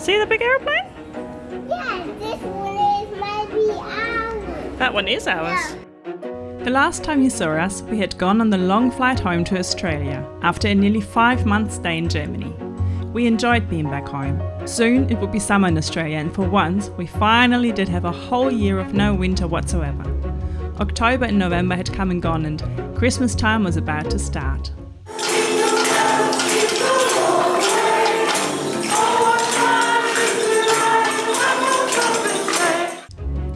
See the big aeroplane? Yeah, this one is maybe ours. That one is ours. The last time you saw us, we had gone on the long flight home to Australia after a nearly five month stay in Germany. We enjoyed being back home. Soon it would be summer in Australia, and for once, we finally did have a whole year of no winter whatsoever. October and November had come and gone, and Christmas time was about to start.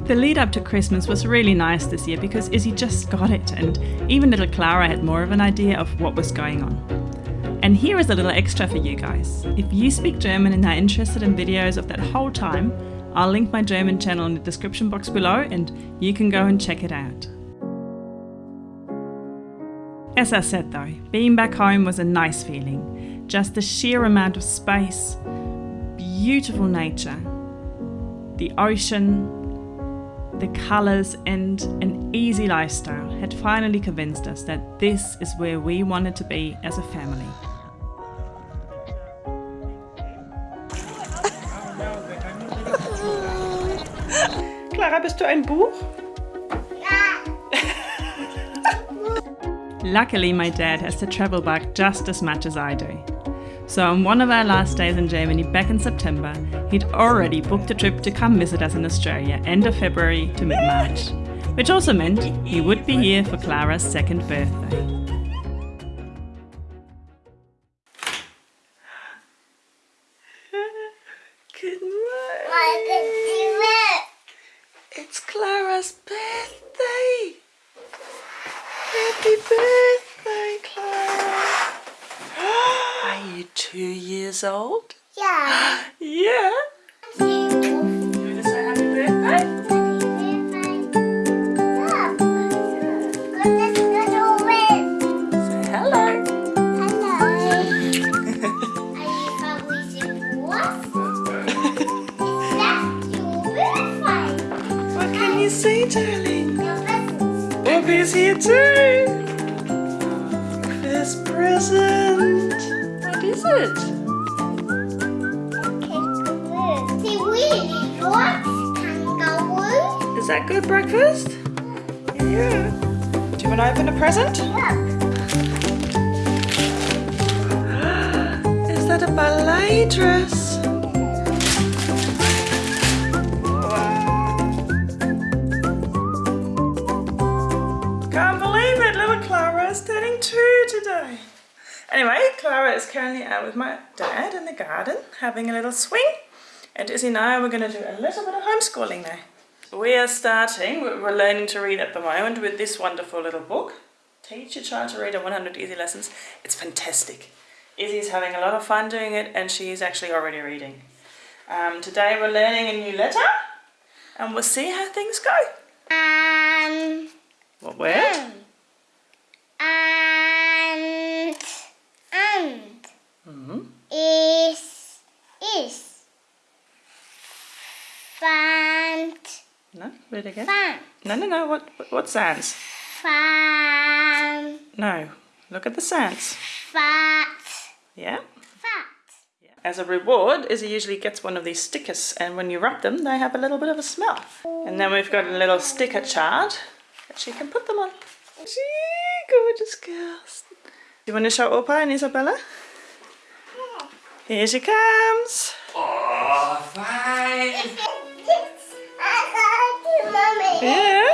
The lead up to Christmas was really nice this year because Izzy just got it, and even little Clara had more of an idea of what was going on. And here is a little extra for you guys. If you speak German and are interested in videos of that whole time, I'll link my German channel in the description box below and you can go and check it out. As I said though, being back home was a nice feeling. Just the sheer amount of space, beautiful nature, the ocean, the colours and an easy lifestyle had finally convinced us that this is where we wanted to be as a family. Clara, bist du ein Buch? Luckily, my dad has the travel bug just as much as I do. So on one of our last days in Germany back in September, he'd already booked a trip to come visit us in Australia end of February to mid-March, which also meant he would be here for Clara's second birthday. Good morning. It's Clara's birthday. Happy birthday, Clara. Are you two years old? Yeah. Yeah. You want to say happy birthday? Say hello. Hello. Are you happy? What can you say, darling? Bobby's here too. First present. Is it? Is that good breakfast? Yeah. Do you want to open a present? Is that a ballet dress? Can't believe it, little Clara is turning two today. Anyway, Clara is currently out with my dad in the garden having a little swing. And Izzy and I, we're going to do a little bit of homeschooling now. We are starting, we're learning to read at the moment with this wonderful little book. Teach your child to read in 100 easy lessons. It's fantastic. Izzy's having a lot of fun doing it and she is actually already reading. Um, today we're learning a new letter and we'll see how things go. And What word? and and Mm-hmm. is is fant No, read again. fant No, no, no, what, what sounds? fan No, look at the sounds. fat Yeah? fat As a reward, Izzy usually gets one of these stickers and when you rub them, they have a little bit of a smell. And then we've got a little sticker chart that she can put them on. Gee, gorgeous girls. You want to show Opa and Isabella? Here she comes. Oh, fine. Yeah.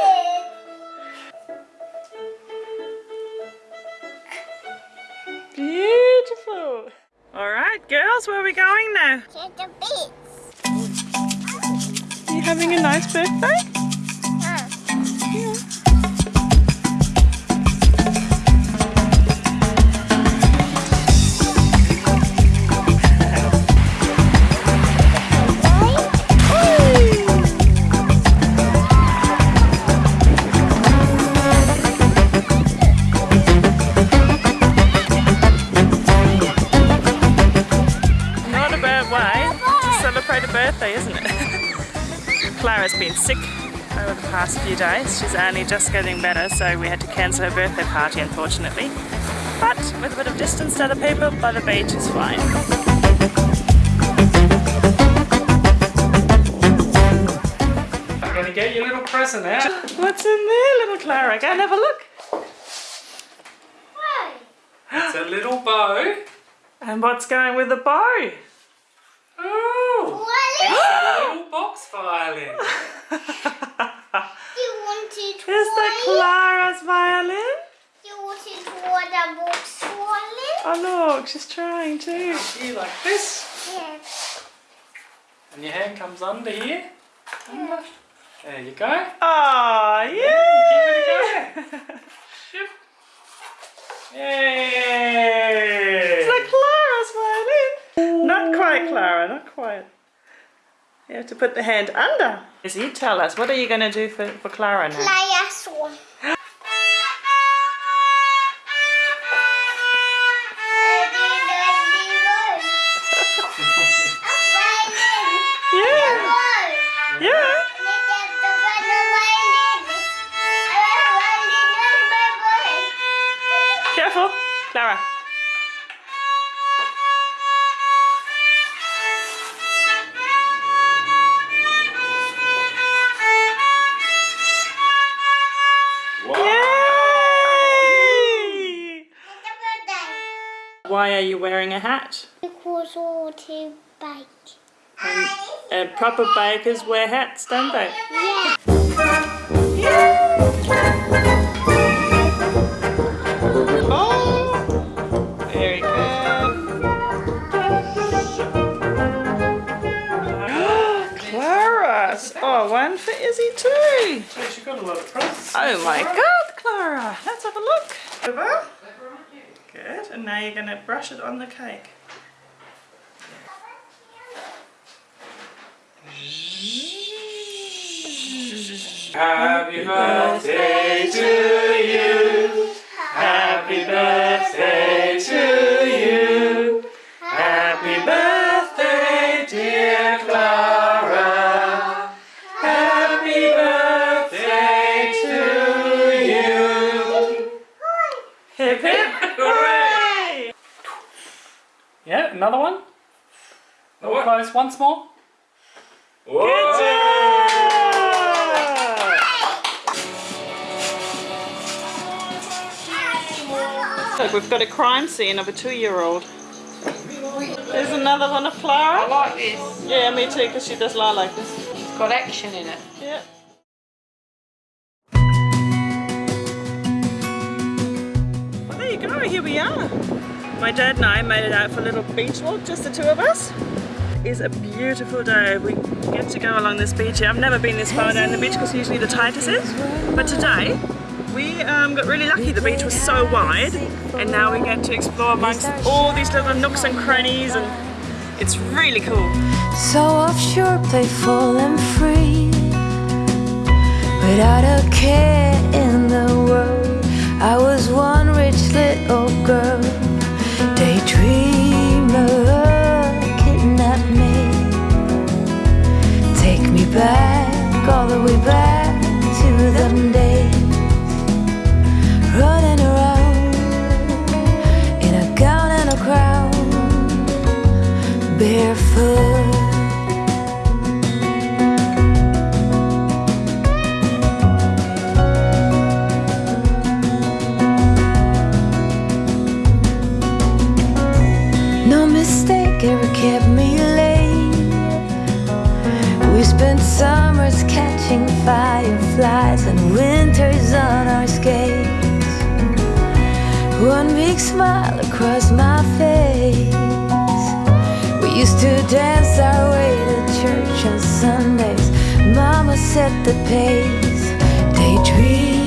Beautiful. All right, girls, where are we going now? Take the beats. Are you having a nice birthday? birthday, isn't it? Clara's been sick over the past few days. She's only just getting better, so we had to cancel her birthday party, unfortunately. But with a bit of distance to other people, by the beach is fine. I'm gonna get your little present out. What's in there, little Clara? Go and have a look. It's a little bow. And what's going with the bow? Oh violin. you wanted Is the toy? Clara's violin? You wanted water box wallet? Oh look, she's trying too. Here like this. Yes. And your hand comes under here. Under. There you go. Oh, Give yeah! a Yay! It's like Clara's violin. Not quite, Clara, not quite. You have to put the hand under. Izzy, tell us, what are you going to do for, for Clara now? Play a song. Yeah, yeah. Careful, Clara. Why are you wearing a hat? Because all to bike. And uh, proper bakers wear hats, don't they? Yeah. Oh, very good. Clara! Oh, one for Izzy too. So she got a lot of presents. Oh my God, Clara! Let's have a look. Over. Good. And now you're going to brush it on the cake. Happy birthday to you. Happy birthday another one. A little close once more. Good job! Look, we've got a crime scene of a two-year-old. There's another one of I like this. Yeah, me too, because she does lie like this. It's got action in it. Yeah. Well, there you go, here we are. My dad and I made it out for a little beach walk, just the two of us. It's a beautiful day. We get to go along this beach here. I've never been this far down the beach because usually the tightest is. But today, we um, got really lucky. The beach was so wide and now we get to explore amongst all these little nooks and crannies and it's really cool. So offshore, playful and free. Without a care in the world, I was one rich little girl. Back, all the way back to them days. Running around in a gown and a crown, barefoot. Winters on our skates. One big smile across my face. We used to dance our way to church on Sundays. Mama set the pace. Daydream.